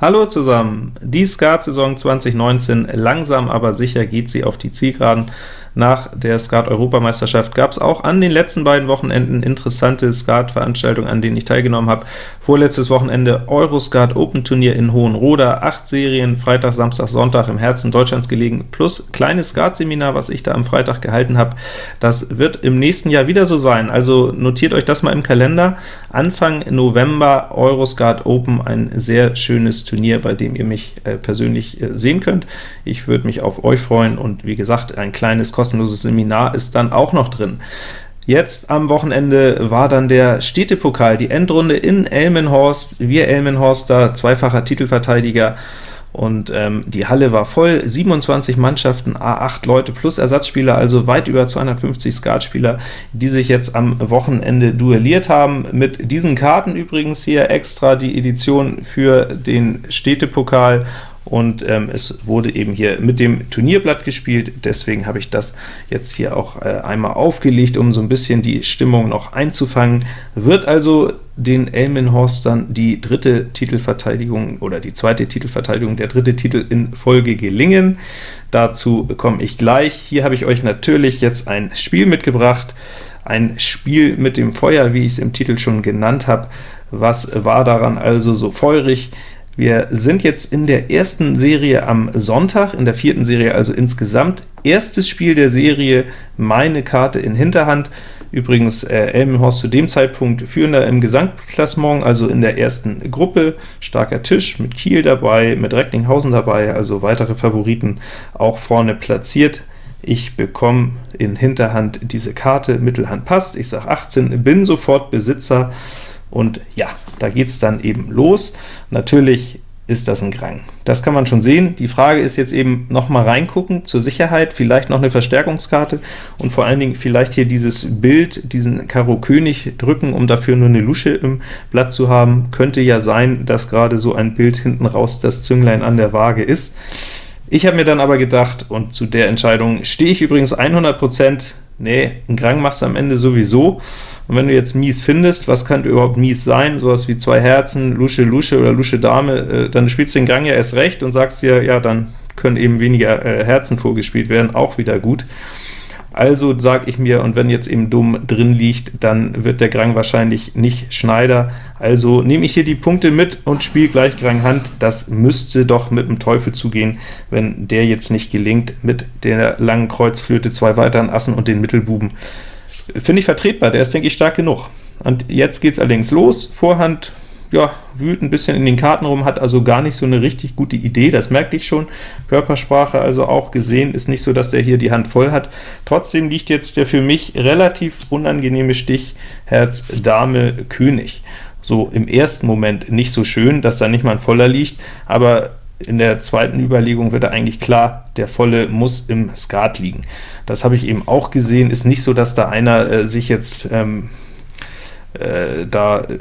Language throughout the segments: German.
Hallo zusammen! Die Skat-Saison 2019, langsam aber sicher geht sie auf die Zielgeraden. Nach der Skat-Europameisterschaft gab es auch an den letzten beiden Wochenenden interessante Skat-Veranstaltungen, an denen ich teilgenommen habe. Vorletztes Wochenende Euroskat Open Turnier in Hohenroda, acht Serien, Freitag, Samstag, Sonntag im Herzen Deutschlands gelegen, plus kleines Skat-Seminar, was ich da am Freitag gehalten habe. Das wird im nächsten Jahr wieder so sein, also notiert euch das mal im Kalender. Anfang November Euroskat Open, ein sehr schönes Turnier, bei dem ihr mich äh, persönlich äh, sehen könnt. Ich würde mich auf euch freuen, und wie gesagt, ein kleines kostenloses kostenloses Seminar ist dann auch noch drin. Jetzt am Wochenende war dann der Städtepokal, die Endrunde in Elmenhorst. Wir Elmenhorster, zweifacher Titelverteidiger, und ähm, die Halle war voll, 27 Mannschaften, A8 Leute plus Ersatzspieler, also weit über 250 Skatspieler, die sich jetzt am Wochenende duelliert haben. Mit diesen Karten übrigens hier extra die Edition für den Städtepokal und ähm, es wurde eben hier mit dem Turnierblatt gespielt, deswegen habe ich das jetzt hier auch äh, einmal aufgelegt, um so ein bisschen die Stimmung noch einzufangen. Wird also den Elmenhorstern die dritte Titelverteidigung oder die zweite Titelverteidigung, der dritte Titel in Folge gelingen. Dazu komme ich gleich. Hier habe ich euch natürlich jetzt ein Spiel mitgebracht, ein Spiel mit dem Feuer, wie ich es im Titel schon genannt habe. Was war daran also so feurig? Wir sind jetzt in der ersten Serie am Sonntag, in der vierten Serie also insgesamt. Erstes Spiel der Serie, meine Karte in Hinterhand. Übrigens äh, Elmenhorst zu dem Zeitpunkt führender im Gesamtklassement, also in der ersten Gruppe. Starker Tisch mit Kiel dabei, mit Recklinghausen dabei, also weitere Favoriten auch vorne platziert. Ich bekomme in Hinterhand diese Karte, Mittelhand passt, ich sage 18, bin sofort Besitzer, und ja, da geht es dann eben los. Natürlich ist das ein Grang. Das kann man schon sehen. Die Frage ist jetzt eben noch mal reingucken, zur Sicherheit, vielleicht noch eine Verstärkungskarte und vor allen Dingen vielleicht hier dieses Bild, diesen Karo König drücken, um dafür nur eine Lusche im Blatt zu haben. Könnte ja sein, dass gerade so ein Bild hinten raus das Zünglein an der Waage ist. Ich habe mir dann aber gedacht, und zu der Entscheidung stehe ich übrigens 100%, nee, ein Grang machst du am Ende sowieso, und wenn du jetzt mies findest, was könnte überhaupt mies sein? Sowas wie zwei Herzen, Lusche, Lusche oder Lusche, Dame, äh, dann spielst du den Gang ja erst recht und sagst dir, ja, dann können eben weniger äh, Herzen vorgespielt werden, auch wieder gut. Also sage ich mir, und wenn jetzt eben Dumm drin liegt, dann wird der Grang wahrscheinlich nicht Schneider. Also nehme ich hier die Punkte mit und spiele gleich Grang Hand. Das müsste doch mit dem Teufel zugehen, wenn der jetzt nicht gelingt, mit der langen Kreuzflöte, zwei weiteren Assen und den Mittelbuben finde ich vertretbar, der ist, denke ich, stark genug. Und jetzt geht es allerdings los, Vorhand ja, wühlt ein bisschen in den Karten rum, hat also gar nicht so eine richtig gute Idee, das merkte ich schon. Körpersprache also auch gesehen, ist nicht so, dass der hier die Hand voll hat. Trotzdem liegt jetzt der für mich relativ unangenehme Stich Herz, Dame, König. So im ersten Moment nicht so schön, dass da nicht mal ein Voller liegt, aber in der zweiten Überlegung wird eigentlich klar, der volle muss im Skat liegen. Das habe ich eben auch gesehen, ist nicht so, dass da einer äh, sich jetzt ähm, äh, da äh,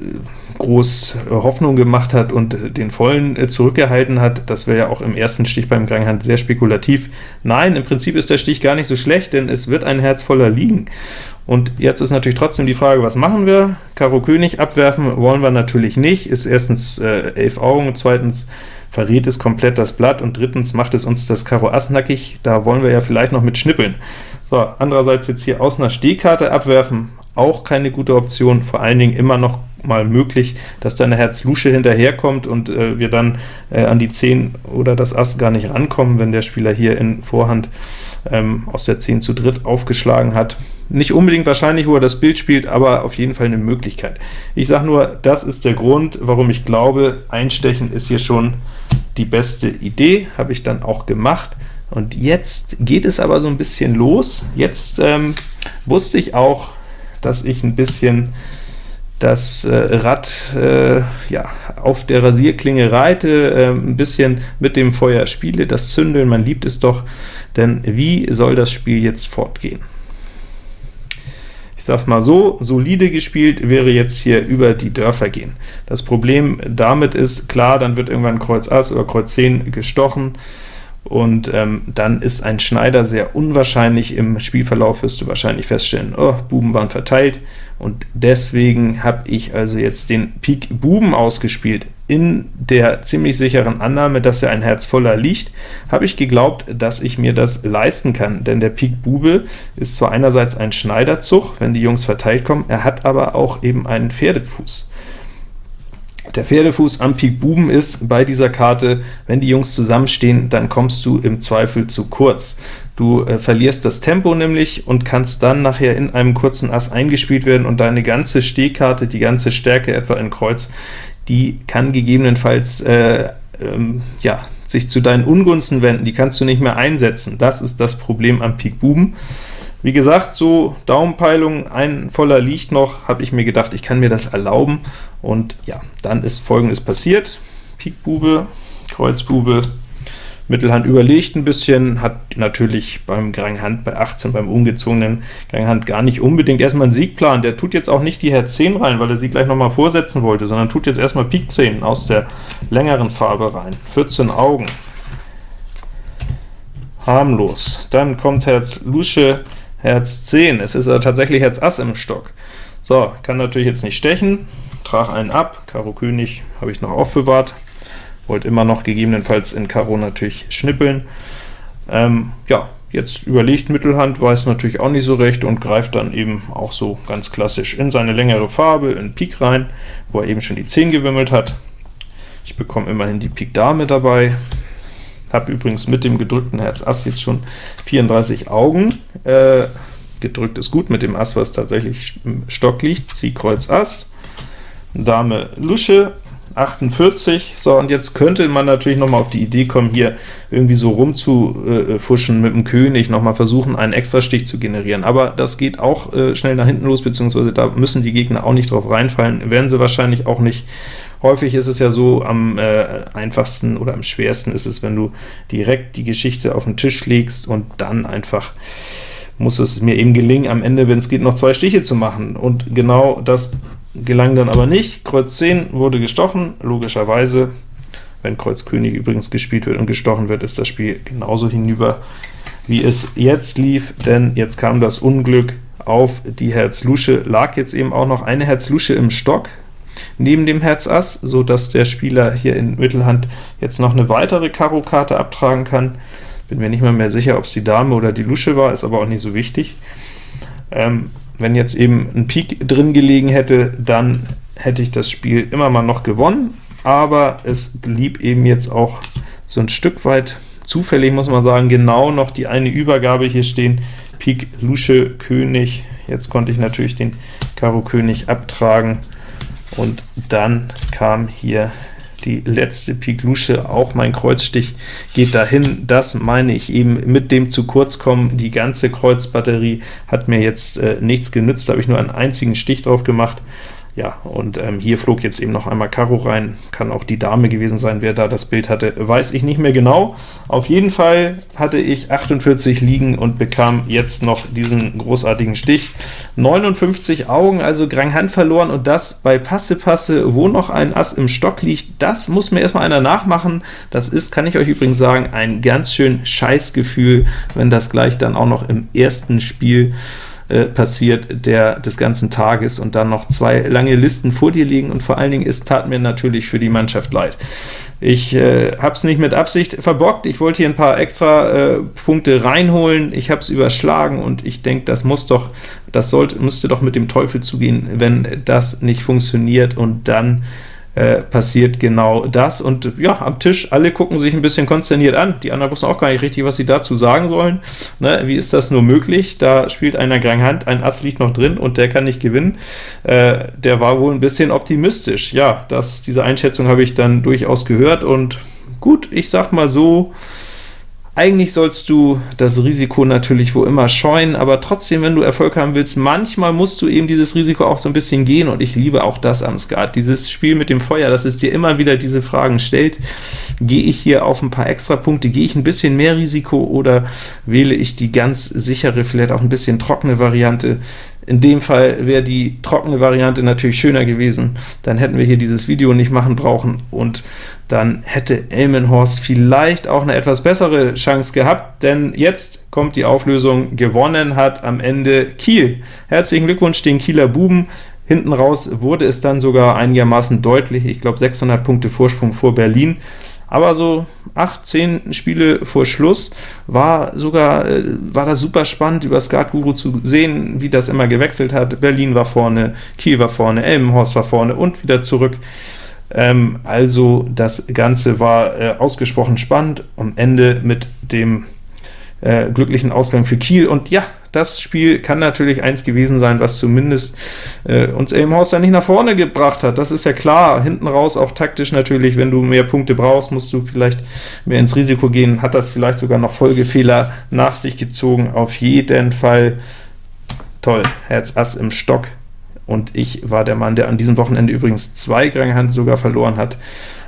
groß Hoffnung gemacht hat und den vollen äh, zurückgehalten hat. Das wäre ja auch im ersten Stich beim Granghand sehr spekulativ. Nein, im Prinzip ist der Stich gar nicht so schlecht, denn es wird ein Herz voller liegen. Und jetzt ist natürlich trotzdem die Frage, was machen wir? Karo König abwerfen wollen wir natürlich nicht, ist erstens äh, elf Augen, zweitens verrät es komplett das Blatt, und drittens macht es uns das Karo Ass nackig, da wollen wir ja vielleicht noch mit schnippeln. So, andererseits jetzt hier aus einer Stehkarte abwerfen, auch keine gute Option, vor allen Dingen immer noch mal möglich, dass da eine Herz-Lusche hinterherkommt und äh, wir dann äh, an die 10 oder das Ass gar nicht rankommen, wenn der Spieler hier in Vorhand ähm, aus der 10 zu dritt aufgeschlagen hat. Nicht unbedingt wahrscheinlich, wo er das Bild spielt, aber auf jeden Fall eine Möglichkeit. Ich sage nur, das ist der Grund, warum ich glaube, Einstechen ist hier schon die beste Idee, habe ich dann auch gemacht. Und jetzt geht es aber so ein bisschen los. Jetzt ähm, wusste ich auch, dass ich ein bisschen das äh, Rad äh, ja, auf der Rasierklinge reite, äh, ein bisschen mit dem Feuer spiele, das Zündeln, man liebt es doch, denn wie soll das Spiel jetzt fortgehen? Ich sage es mal so, solide gespielt wäre jetzt hier über die Dörfer gehen. Das Problem damit ist, klar, dann wird irgendwann Kreuz Ass oder Kreuz 10 gestochen, und ähm, dann ist ein Schneider sehr unwahrscheinlich. Im Spielverlauf wirst du wahrscheinlich feststellen, oh, Buben waren verteilt, und deswegen habe ich also jetzt den Pik Buben ausgespielt. In der ziemlich sicheren Annahme, dass er ein Herz voller liegt, habe ich geglaubt, dass ich mir das leisten kann, denn der Pik Bube ist zwar einerseits ein Schneiderzug, wenn die Jungs verteilt kommen, er hat aber auch eben einen Pferdefuß. Der Pferdefuß am Pik Buben ist bei dieser Karte, wenn die Jungs zusammenstehen, dann kommst du im Zweifel zu kurz. Du äh, verlierst das Tempo nämlich und kannst dann nachher in einem kurzen Ass eingespielt werden und deine ganze Stehkarte, die ganze Stärke etwa in Kreuz, die kann gegebenenfalls äh, ähm, ja, sich zu deinen Ungunsten wenden, die kannst du nicht mehr einsetzen. Das ist das Problem am Pik Buben. Wie gesagt, so Daumenpeilung, ein voller liegt noch, habe ich mir gedacht, ich kann mir das erlauben, und ja, dann ist folgendes passiert. Pik Bube, Kreuz Bube, Mittelhand überlegt ein bisschen, hat natürlich beim Grand Hand bei 18, beim ungezogenen Grand Hand gar nicht unbedingt erstmal einen Siegplan. Der tut jetzt auch nicht die Herz 10 rein, weil er sie gleich nochmal vorsetzen wollte, sondern tut jetzt erstmal Pik 10 aus der längeren Farbe rein. 14 Augen. Harmlos. Dann kommt Herz Lusche, Herz 10. Es ist tatsächlich Herz Ass im Stock. So, kann natürlich jetzt nicht stechen, trage einen ab, Karo König habe ich noch aufbewahrt, wollte immer noch gegebenenfalls in Karo natürlich schnippeln. Ähm, ja, jetzt überlegt Mittelhand, weiß natürlich auch nicht so recht und greift dann eben auch so ganz klassisch in seine längere Farbe, in Pik rein, wo er eben schon die 10 gewimmelt hat. Ich bekomme immerhin die Pik Dame dabei, habe übrigens mit dem gedrückten Herz Ass jetzt schon 34 Augen. Äh, gedrückt ist gut mit dem Ass, was tatsächlich im Stock liegt. Zieh Kreuz Ass, Dame Lusche, 48. So, und jetzt könnte man natürlich noch mal auf die Idee kommen, hier irgendwie so rumzufuschen mit dem König, noch mal versuchen, einen Extrastich zu generieren. Aber das geht auch äh, schnell nach hinten los, beziehungsweise da müssen die Gegner auch nicht drauf reinfallen, werden sie wahrscheinlich auch nicht. Häufig ist es ja so, am äh, einfachsten oder am schwersten ist es, wenn du direkt die Geschichte auf den Tisch legst und dann einfach muss es mir eben gelingen, am Ende, wenn es geht, noch zwei Stiche zu machen. Und genau das gelang dann aber nicht. Kreuz 10 wurde gestochen, logischerweise. Wenn Kreuz König übrigens gespielt wird und gestochen wird, ist das Spiel genauso hinüber, wie es jetzt lief, denn jetzt kam das Unglück auf die Herz Lusche, lag jetzt eben auch noch eine Herz Lusche im Stock, neben dem Herz Ass, so dass der Spieler hier in Mittelhand jetzt noch eine weitere Karo-Karte abtragen kann. Bin mir nicht mal mehr sicher, ob es die Dame oder die Lusche war, ist aber auch nicht so wichtig. Ähm, wenn jetzt eben ein Pik drin gelegen hätte, dann hätte ich das Spiel immer mal noch gewonnen, aber es blieb eben jetzt auch so ein Stück weit zufällig, muss man sagen, genau noch die eine Übergabe hier stehen, Pik, Lusche, König, jetzt konnte ich natürlich den Karo König abtragen, und dann kam hier die letzte Pik Lusche, auch mein Kreuzstich geht dahin. Das meine ich eben mit dem zu kurz kommen. Die ganze Kreuzbatterie hat mir jetzt äh, nichts genützt, da habe ich nur einen einzigen Stich drauf gemacht. Ja, und ähm, hier flog jetzt eben noch einmal Karo rein, kann auch die Dame gewesen sein, wer da das Bild hatte, weiß ich nicht mehr genau. Auf jeden Fall hatte ich 48 liegen und bekam jetzt noch diesen großartigen Stich. 59 Augen, also Grand Hand verloren, und das bei Passe-Passe, wo noch ein Ass im Stock liegt, das muss mir erstmal einer nachmachen. Das ist, kann ich euch übrigens sagen, ein ganz schön Scheißgefühl, wenn das gleich dann auch noch im ersten Spiel äh, passiert der des ganzen Tages und dann noch zwei lange Listen vor dir liegen und vor allen Dingen, es tat mir natürlich für die Mannschaft leid. Ich äh, habe es nicht mit Absicht verbockt, ich wollte hier ein paar extra äh, Punkte reinholen, ich habe es überschlagen und ich denke, das muss doch, das sollte, müsste doch mit dem Teufel zugehen, wenn das nicht funktioniert und dann äh, passiert genau das. Und ja, am Tisch, alle gucken sich ein bisschen konsterniert an. Die anderen wussten auch gar nicht richtig, was sie dazu sagen sollen. Ne, wie ist das nur möglich? Da spielt einer Grand Hand, ein Ass liegt noch drin und der kann nicht gewinnen. Äh, der war wohl ein bisschen optimistisch. Ja, das, diese Einschätzung habe ich dann durchaus gehört und gut, ich sag mal so, eigentlich sollst du das Risiko natürlich wo immer scheuen, aber trotzdem, wenn du Erfolg haben willst, manchmal musst du eben dieses Risiko auch so ein bisschen gehen, und ich liebe auch das am Skat, dieses Spiel mit dem Feuer, dass es dir immer wieder diese Fragen stellt, gehe ich hier auf ein paar extra Punkte, gehe ich ein bisschen mehr Risiko, oder wähle ich die ganz sichere, vielleicht auch ein bisschen trockene Variante, in dem Fall wäre die trockene Variante natürlich schöner gewesen, dann hätten wir hier dieses Video nicht machen brauchen, und dann hätte Elmenhorst vielleicht auch eine etwas bessere Chance gehabt, denn jetzt kommt die Auflösung, gewonnen hat am Ende Kiel. Herzlichen Glückwunsch den Kieler Buben, Hinten raus wurde es dann sogar einigermaßen deutlich, ich glaube 600 Punkte Vorsprung vor Berlin, aber so 8, 10 Spiele vor Schluss war sogar äh, war das super spannend, über Skat Guru zu sehen, wie das immer gewechselt hat. Berlin war vorne, Kiel war vorne, Elmenhorst war vorne und wieder zurück. Ähm, also das Ganze war äh, ausgesprochen spannend, am Ende mit dem äh, glücklichen Ausgang für Kiel. Und ja, das Spiel kann natürlich eins gewesen sein, was zumindest äh, uns ja nicht nach vorne gebracht hat. Das ist ja klar. Hinten raus auch taktisch natürlich, wenn du mehr Punkte brauchst, musst du vielleicht mehr ins Risiko gehen. Hat das vielleicht sogar noch Folgefehler nach sich gezogen. Auf jeden Fall toll. Herz Ass im Stock. Und ich war der Mann, der an diesem Wochenende übrigens zwei Grand sogar verloren hat.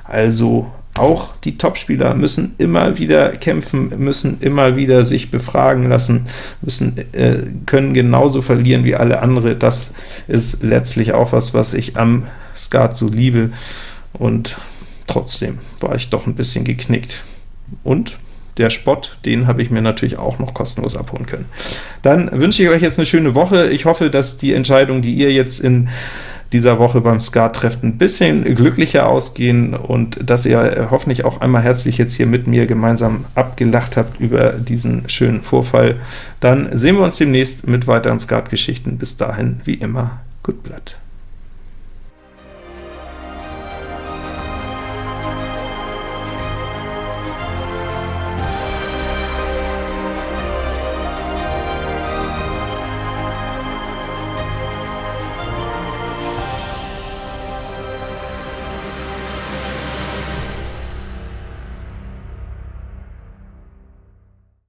Also auch die Topspieler müssen immer wieder kämpfen, müssen immer wieder sich befragen lassen, müssen äh, können genauso verlieren wie alle andere. Das ist letztlich auch was, was ich am Skat so liebe, und trotzdem war ich doch ein bisschen geknickt. Und der Spott, den habe ich mir natürlich auch noch kostenlos abholen können. Dann wünsche ich euch jetzt eine schöne Woche. Ich hoffe, dass die Entscheidung, die ihr jetzt in dieser Woche beim Skat-Treff ein bisschen glücklicher ausgehen und dass ihr hoffentlich auch einmal herzlich jetzt hier mit mir gemeinsam abgelacht habt über diesen schönen Vorfall. Dann sehen wir uns demnächst mit weiteren Skat-Geschichten. Bis dahin, wie immer, gut Blatt.